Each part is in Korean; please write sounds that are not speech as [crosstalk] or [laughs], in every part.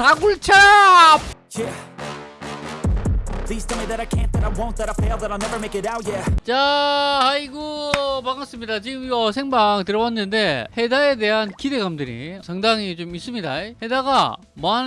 다굴찹. 자 아이고 반갑습니다. 지금 이거 생방 들어왔는데 해다에 대한 기대감들이 상당히 좀 있습니다. 해다가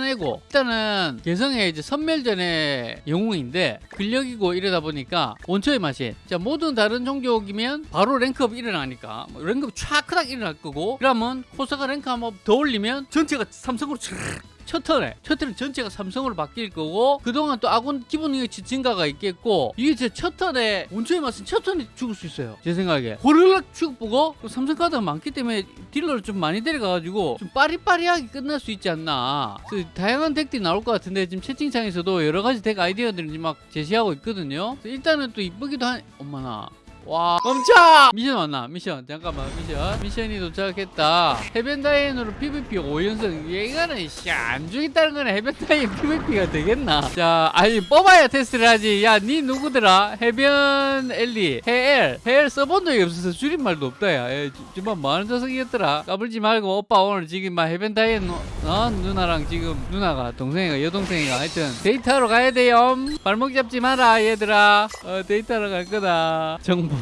애고 일단은 개성의 이제 선멸전의 영웅인데 근력이고 이러다 보니까 원초의 맛이 자 모든 다른 종족이면 바로 랭크업 일어나니까 뭐 랭크업 촥 크닥 일어날 거고 그러면 호사가 랭크 한번 더 올리면 전체가 삼성으로 촥 첫 턴에 첫 턴은 전체가 삼성으로 바뀔 거고 그동안 또 아군 기본 능력치 증가가 있겠고 이게 제첫 턴에 원초의 맛은 첫 턴에 죽을 수 있어요. 제 생각에. 호르락 죽보고 또 삼성 카드가 많기 때문에 딜러를 좀 많이 데려가가지고 좀 빠리빠리하게 끝날 수 있지 않나. 다양한 deck들이 나올 것 같은데 지금 채팅창에서도 여러 가지 deck 아이디어들을 막 제시하고 있거든요. 일단은 또 이쁘기도 한 엄마나 와. 멈춰! 미션 왔나? 미션. 잠깐만 미션. 미션이 도착했다. 해변다이앤으로 PVP 5연승 이거는 씨안 죽겠다는 거는 해변다이앤 PVP가 되겠나? 자 아니 뽑아야 테스트를 하지. 야니 누구더라? 해변 엘리 해엘. 해엘 써본 적이 없어서 줄임말도 없다 야. 에, 정말 뭐하는 녀석이었더라? 까불지 말고 오빠 오늘 지금 막 해변다이앤 어? 누나랑 지금 누나가 동생이가 여동생이가 하여튼 데이트하러 가야 돼요. 발목 잡지 마라 얘들아. 어, 데이트하러 갈 거다. 정보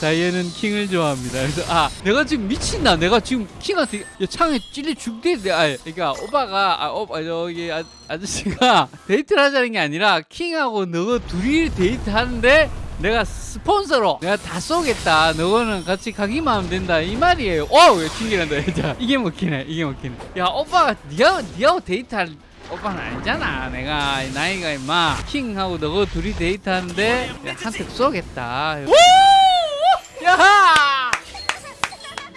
다이앤은 킹을 좋아합니다. 그래서 아 내가 지금 미친다. 내가 지금 킹한테 야, 창에 찔리 죽대 아 그러니까 오빠가 아 오빠 저기 아, 아저씨가 [laughs] 데이트를 하자는 게 아니라 킹하고 너가 둘이 데이트하는데 내가 스폰서로 내가 다 쏘겠다. 너는 같이 가기만 하면 된다. 이 말이에요. 어왜 튕기란다 자 이게 먹히네 이게 먹히네. 야 오빠가 니가 니하고 데이트할 오빠는 아니잖아. 내가 나이가 임마. 킹하고 너가 둘이 데이트하는데 한테 쏘겠다 야! [laughs] [laughs]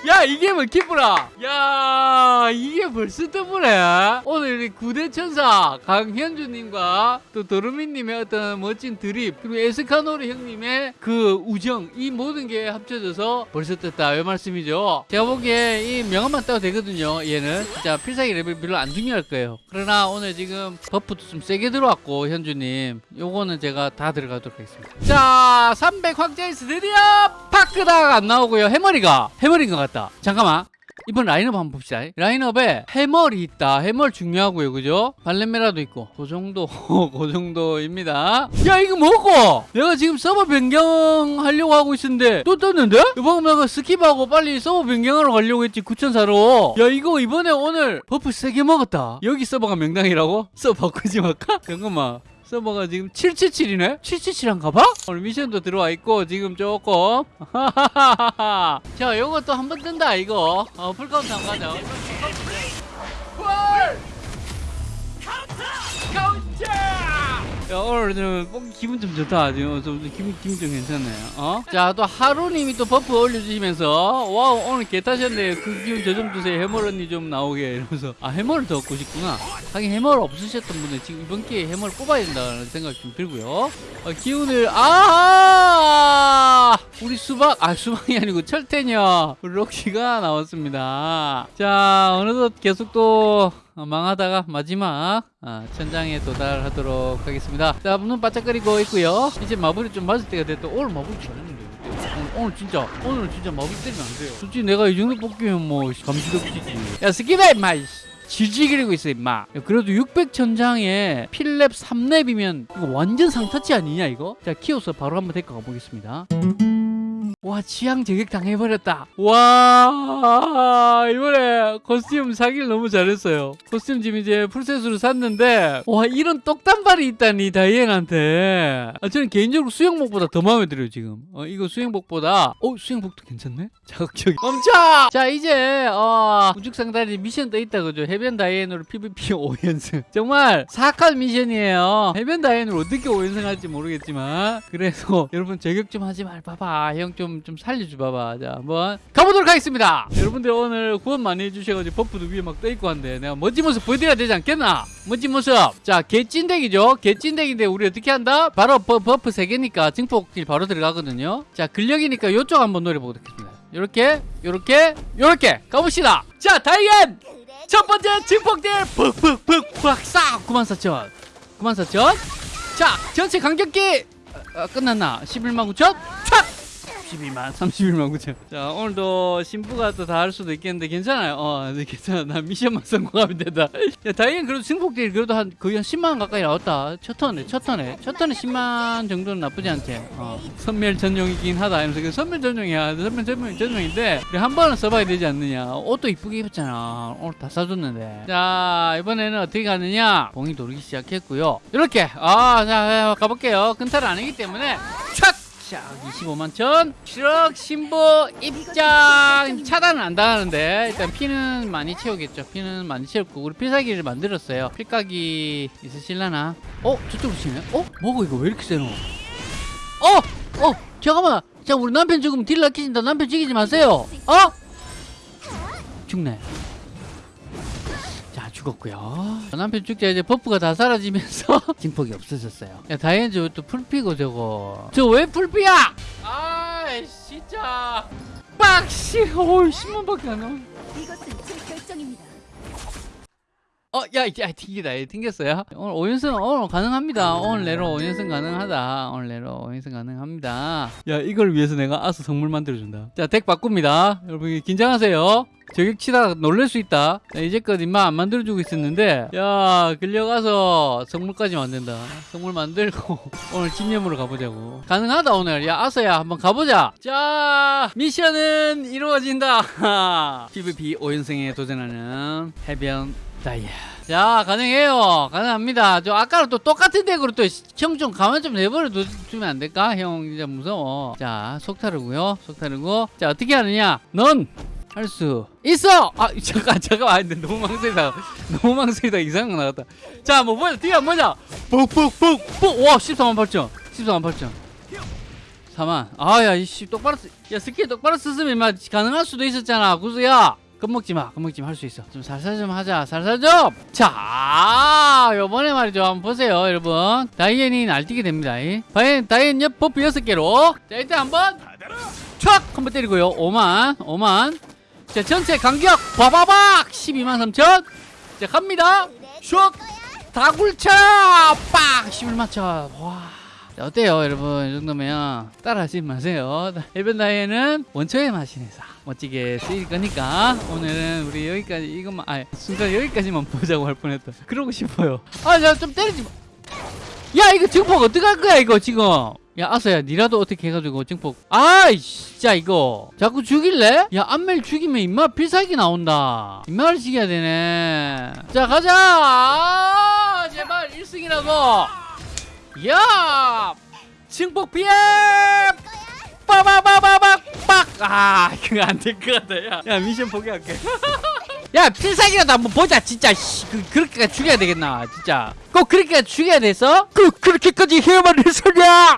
야 이게 뭐 기쁘라. 야 이게 벌써 떠보네. 오늘 우리 구대천사 강현주님과 또 도르미님의 어떤 멋진 드립 그리고 에스카노르 형님의 그 우정 이 모든 게 합쳐져서 벌써 떴다. 이 말씀이죠. 제가 보기에 이 명함만 따도 되거든요 얘는. 진짜 필살기 레벨 별로 안 중요할 거예요. 그러나 오늘 지금 buff도 좀 세게 들어왔고 현주님. 요거는 제가 다 들어가도록 하겠습니다. 자 300 확정에서 드디어 파크다가 안 나오고요. 해머리가. 해머리인 것 같 다. 잠깐만. 이번 라인업 한번 봅시다. 라인업에 해멀이 있다. 해멀 중요하고요. 그죠? 발렌메라도 있고. 그 정도 [laughs] 그 정도입니다. 야 이거 뭐고 내가 지금 서버 변경하려고 하고 있었는데 또 떴는데? 이번 내가 skip하고 빨리 서버 변경하러 가려고 했지 9004로. 야 이거 이번에 오늘 buff 세게 먹었다. 여기 서버가 명당이라고? 서버 바꾸지 말까? [laughs] 잠깐만 서버가 지금 777이네? 777한가 봐? 오늘 미션도 들어와 있고 지금 조금 [laughs] 자 요것도 한번 뜬다 이거 어 풀카운트 한번 가자 야 오늘 좀 뽕- 기분 좀 좋다. 지금 좀 기분, 기분 좀 괜찮네요. 어? 자 또 하루님이 또 buff 올려주시면서 와우 오늘 개 타셨네 그 기운 저 좀 주세요. 해멀 언니 좀 나오게 이러면서. 아 해멀을 더 얻고 싶구나. 하긴 해멀 없으셨던 분들 지금 이번 기회에 해멀 뽑아야 된다는 생각 좀 들고요. 어, 기운을 아! 우리 수박 아 수박이 아니고 철퇴녀. 록시가 나왔습니다. 자 어느덧 계속 또 어, 망하다가 마지막 아, 천장에 도달하도록 하겠습니다. 자, 눈 바짝거리고 있고요. 이제 마블이 좀 맞을 때가 됐다. 오늘 마블 잘했는데. 오늘, 진짜 오늘 진짜 마블 때리면 안 돼요. 솔직히 내가 이 정도 뽑기면 뭐 감지덕지지. 야 skip해 임마. 이씨. 질질 그리고 있어 임마 야, 그래도 600 천장에 필렙 3렙이면 이거 완전 상타치 아니냐 이거? 자 키워서 바로 한번 데리고 가보겠습니다 와 취향 저격 당해버렸다. 와 이번에 코스튬 사기를 너무 잘했어요. 코스튬 지금 이제 full set으로 샀는데 와 이런 똑단발이 있다니 다이앤한테. 아, 저는 개인적으로 수영복보다 더 마음에 들어요 지금. 어, 이거 수영복보다. 어 수영복도 괜찮네? [laughs] 자극적이 멈춰! 자 이제 어, 우측상단이 미션 떠 있다 그죠. 해변 다이앤으로 PVP 5연승. [laughs] 정말 사악한 미션이에요. 해변 다이앤으로 어떻게 5연승 할지 모르겠지만 그래서 [laughs] 여러분 저격 좀 하지 말 봐봐. 형좀 좀 살려줘 봐봐. 자 한번 가보도록 하겠습니다. 여러분들 오늘 구원 많이 해주셔가지고 buff도 위에 막 떠 있고 한데 내가 멋진 모습 보여드려야 되지 않겠나? 멋진 모습. 자 개찐덱이죠? 개찐덱인데 우리 어떻게 한다? 바로 버, buff 3개니까 증폭딜 바로 들어가거든요. 자 근력이니까 요쪽 한번 노려보도록 하겠습니다. 요렇게 요렇게 요렇게 가봅시다. 자 다이앤! 첫 번째 증폭딜 푹푹푹 팍싹! 94,000 94,000 자 전체 간격기! 어, 어, 끝났나? 11만 9천? 촥 32만 31만 9천 자 오늘도 신부가 또 다 할 수도 있겠는데 괜찮아요. 어 네, 괜찮아. 나 미션만 성공하면 된다. 야 다행히 그래도 승폭들이 그래도 한 거의 한 10만 가까이 나왔다. 첫 턴에 첫 턴에. 첫 턴에 10만 정도는 나쁘지 않지 어 선멸 전용이긴 하다. 이러면서 그 선멸 전용이야. 선멸 전용, 전용인데 한 번은 써봐야 되지 않느냐. 옷도 이쁘게 입었잖아. 오늘 다 사줬는데. 자 이번에는 어떻게 가느냐? 봉이 돌기 시작했고요. 이렇게. 아자 가볼게요. 근탈은 아니기 때문에 촥 자, 25만 천. 추럭 신부 입장 차단은 안 당하는데 일단 피는 많이 채우겠죠. 피는 많이 채웠고 우리 필살기를 만들었어요. 필각이 있으실라나? 어, 저쪽으로 치네. 어, 뭐고 이거 왜 이렇게 세노? 어, 어, 잠깐만. 자, 우리 남편 죽으면 딜 낚이신다. 남편 죽이지 마세요. 어? 죽네. 자 죽었고요. 남편 죽자 이제 buff가 다 사라지면서 [laughs] 증폭이 없어졌어요. 야 다이앤 저 또 풀피고 저거. 저 왜 풀피야? 아이 진짜. 빡씨. 어이 10만밖에 안 나와 이것은 제 결정입니다. 어, 야, 야, 튕기다, 야, 튕겼어요. 오늘 5연승, 오늘 가능합니다. 오늘 내로 5연승 가능하다. 오늘 내로 5연승 가능합니다. 야, 이걸 위해서 내가 아스 성물 만들어준다. 자, 덱 바꿉니다. 여러분, 긴장하세요. 저격 치다가 놀랄 수 있다. 야, 이제껏 임마 안 만들어주고 있었는데, 야, 끌려가서 성물까지 만든다. 성물 만들고, [laughs] 오늘 집념으로 가보자고. 가능하다, 오늘. 야, 아서야, 한번 가보자. 자, 미션은 이루어진다. [laughs] PVP 5연승에 도전하는 해변 다이아. 자, 가능해요. 가능합니다. 저 아까랑 또 똑같은 deck으로 또 형 좀 가만 좀 내버려 두- 두면 안 될까? 형 진짜 무서워. 자, 속타르고요. 속타르고. 자, 어떻게 하느냐? 넌 할 수 있어. 아, [laughs] 잠깐 잠깐. 아, 근데 너무 망설이다. [laughs] 너무 망설이다. 이상한 거 나갔다. 자, 뭐 보자. 뒤에 보자. 뽁뽁뽁뽁. 와, 14만 8천. 14만 8천. 4만. 아, 야, 이씨 똑바로 쓰. 야, 스킬 똑바로 인마 가능할 수도 있었잖아. 구수야. 겁먹지 마. 겁먹지 마. 할 수 있어. 좀 살살 좀 하자. 살살 좀. 자, 요번에 말이죠. 한번 보세요, 여러분. 다이앤이 날뛰게 됩니다. 이. 다이앤, 다이앤 옆 buff 6개로. 자, 일단 한번 촥! 한번 때리고요. 5만. 5만. 자, 전체 간격 바바박 12만 3천. 자, 갑니다. 슉! 다굴차! 빡! 11만 천. 와. 자, 어때요, 여러분? 이 정도면 따라하지 마세요. 해변 다이앤은 원초의 마신에서 멋지게 쓰일 거니까 오늘은 우리 여기까지 이것만 아 순간 여기까지만 [laughs] 보자고 할 뻔했다. 그러고 싶어요. 아, 자, 좀 때리지 마. 야, 이거 증폭 어떡할 거야, 이거 지금? 야, 아서야, 니라도 어떻게 해가지고 증폭. 아이, 진짜 이거. 자꾸 죽일래? 야, 안멜 죽이면 임마 필살기 나온다. 임마를 죽여야 되네. 자, 가자! 아, 제발 1승이라도. 야! 증폭 피해! 빠바바바박 빡! 아, 그거 안될것 같다. 야, 야 미션 포기할게. [laughs] 야, 필살기라도 한번 보자, 진짜. 씨, 그, 그렇게까지 죽여야 되겠나, 진짜. 꼭 그렇게까지 죽여야 돼서? 그, 그렇게까지 해야만 했었냐?